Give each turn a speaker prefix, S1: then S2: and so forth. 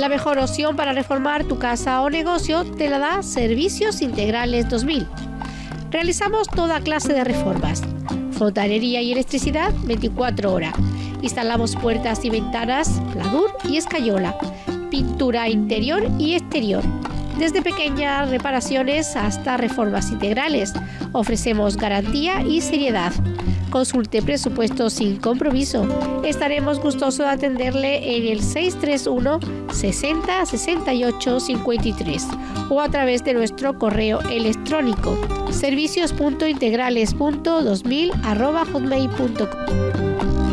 S1: La mejor opción para reformar tu casa o negocio te la da Servicios Integrales 2000. Realizamos toda clase de reformas. Fontanería y electricidad 24 horas. Instalamos puertas y ventanas, pladur y escayola. Pintura interior y exterior. Desde pequeñas reparaciones hasta reformas integrales. Ofrecemos garantía y seriedad. Consulte presupuesto sin compromiso. Estaremos gustosos de atenderle en el 631 60 68 53 o a través de nuestro correo electrónico servicios.integrales.2000 hotmail.com.